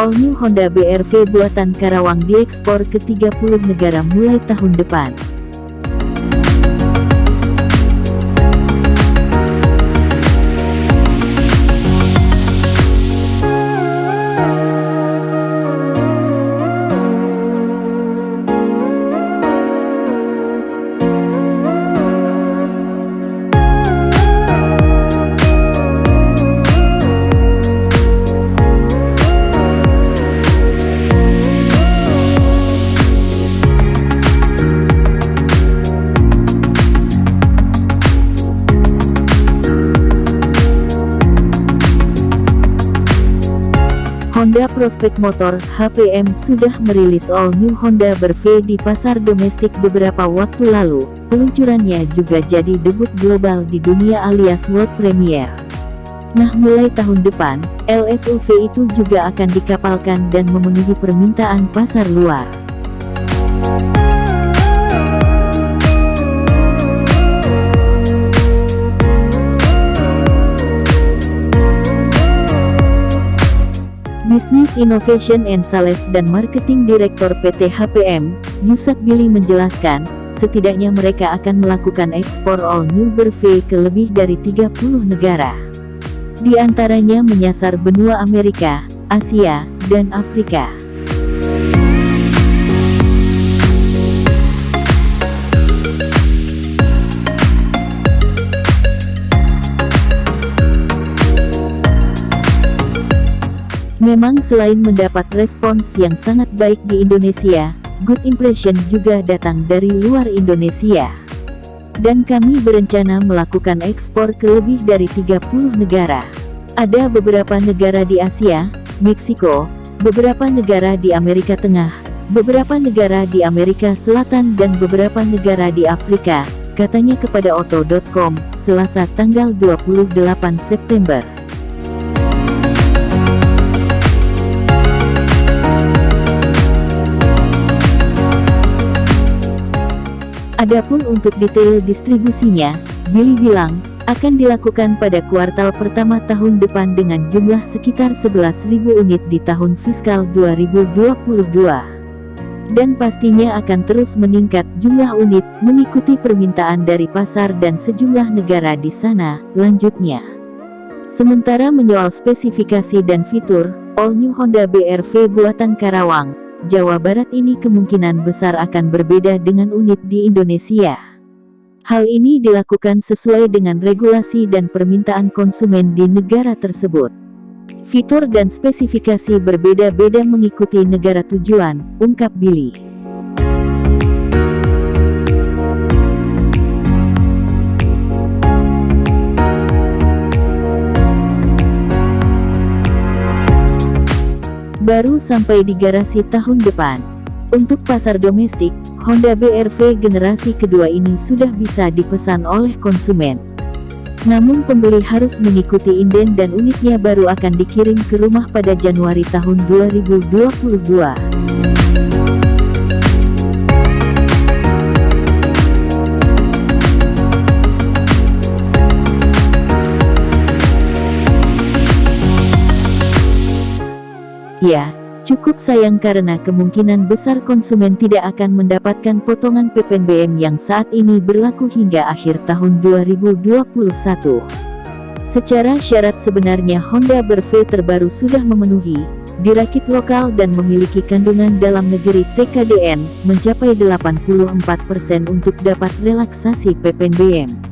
All New Honda BRV buatan Karawang diekspor ke 30 negara mulai tahun depan. Honda Prospect Motor HPM sudah merilis all new Honda Berv di pasar domestik beberapa waktu lalu. Peluncurannya juga jadi debut global di dunia alias world premiere. Nah mulai tahun depan, LSUV itu juga akan dikapalkan dan memenuhi permintaan pasar luar. Business Innovation and Sales dan Marketing Director PT HPM, Yusak Billy menjelaskan, setidaknya mereka akan melakukan ekspor all new Berve ke lebih dari 30 negara. Di antaranya menyasar benua Amerika, Asia, dan Afrika. Memang selain mendapat respons yang sangat baik di Indonesia, good impression juga datang dari luar Indonesia. Dan kami berencana melakukan ekspor ke lebih dari 30 negara. Ada beberapa negara di Asia, Meksiko, beberapa negara di Amerika Tengah, beberapa negara di Amerika Selatan dan beberapa negara di Afrika, katanya kepada Auto.com, Selasa tanggal 28 September. Adapun untuk detail distribusinya, Billy bilang, akan dilakukan pada kuartal pertama tahun depan dengan jumlah sekitar 11.000 unit di tahun fiskal 2022. Dan pastinya akan terus meningkat jumlah unit mengikuti permintaan dari pasar dan sejumlah negara di sana, lanjutnya. Sementara menyoal spesifikasi dan fitur, All New Honda BRV buatan Karawang, Jawa Barat ini kemungkinan besar akan berbeda dengan unit di Indonesia. Hal ini dilakukan sesuai dengan regulasi dan permintaan konsumen di negara tersebut. Fitur dan spesifikasi berbeda-beda mengikuti negara tujuan, ungkap Billy. Baru sampai di garasi tahun depan. Untuk pasar domestik, Honda BRV generasi kedua ini sudah bisa dipesan oleh konsumen. Namun pembeli harus mengikuti inden dan unitnya baru akan dikirim ke rumah pada Januari tahun 2022. Ya, cukup sayang karena kemungkinan besar konsumen tidak akan mendapatkan potongan PPNBM yang saat ini berlaku hingga akhir tahun 2021. Secara syarat sebenarnya Honda Berve terbaru sudah memenuhi, dirakit lokal dan memiliki kandungan dalam negeri TKDN, mencapai 84% untuk dapat relaksasi PPNBM.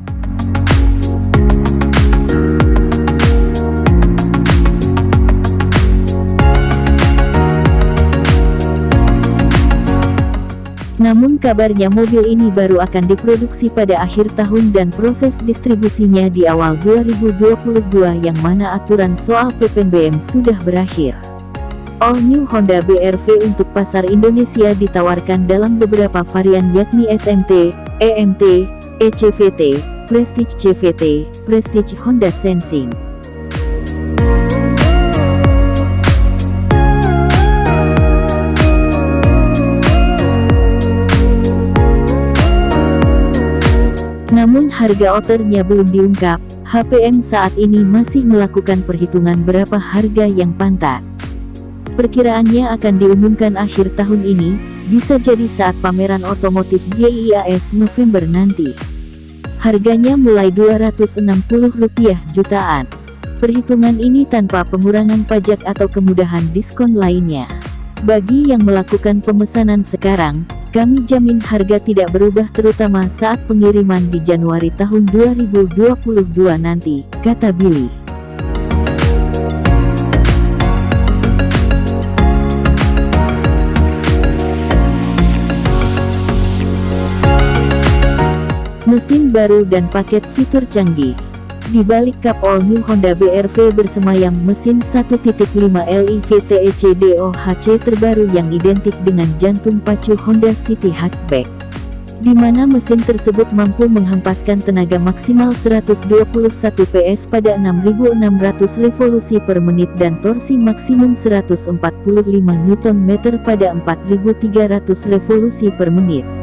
Namun kabarnya mobil ini baru akan diproduksi pada akhir tahun dan proses distribusinya di awal 2022 yang mana aturan soal PPNBM sudah berakhir. All New Honda BRV untuk pasar Indonesia ditawarkan dalam beberapa varian yakni SMT, EMT, ECVT, Prestige CVT, Prestige Honda Sensing. Namun harga outernya belum diungkap, HPM saat ini masih melakukan perhitungan berapa harga yang pantas. Perkiraannya akan diumumkan akhir tahun ini, bisa jadi saat pameran otomotif GIIAS November nanti. Harganya mulai Rp260 jutaan. Perhitungan ini tanpa pengurangan pajak atau kemudahan diskon lainnya. Bagi yang melakukan pemesanan sekarang, kami jamin harga tidak berubah terutama saat pengiriman di Januari tahun 2022 nanti, kata Billy. Mesin baru dan paket fitur canggih. Di balik kap all new Honda BRV bersemayam mesin 1.5 LIV TEC DOHC terbaru yang identik dengan jantung pacu Honda City Hatchback. Di mana mesin tersebut mampu menghempaskan tenaga maksimal 121 PS pada 6.600 revolusi per menit dan torsi maksimum 145 Nm pada 4.300 revolusi per menit.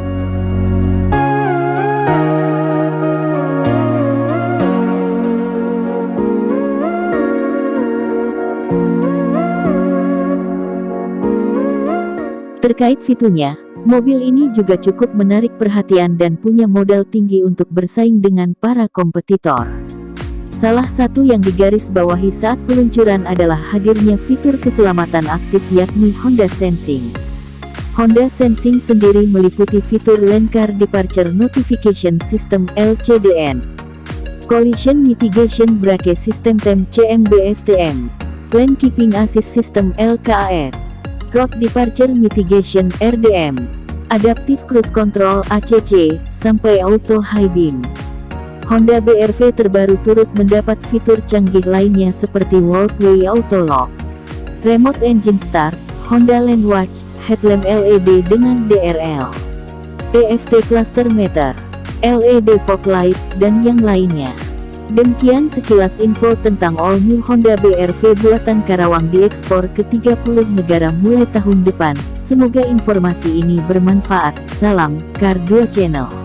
Terkait fiturnya, mobil ini juga cukup menarik perhatian dan punya modal tinggi untuk bersaing dengan para kompetitor. Salah satu yang digarisbawahi saat peluncuran adalah hadirnya fitur keselamatan aktif yakni Honda Sensing. Honda Sensing sendiri meliputi fitur Lane Car Departure Notification System LCDN, Collision Mitigation Brake System TEM CMBSTM, Lane Keeping Assist System LKAS, Road Departure Mitigation RDM, Adaptive Cruise Control ACC, sampai Auto High Beam. Honda BRV terbaru turut mendapat fitur canggih lainnya seperti Walkway Auto Lock, Remote Engine Start, Honda Lane Watch, Headlamp LED dengan DRL, EFT Cluster Meter, LED Fog Light, dan yang lainnya. Demikian sekilas info tentang all new Honda BRV buatan Karawang diekspor ke 30 negara mulai tahun depan. Semoga informasi ini bermanfaat. Salam, Kar 2 Channel.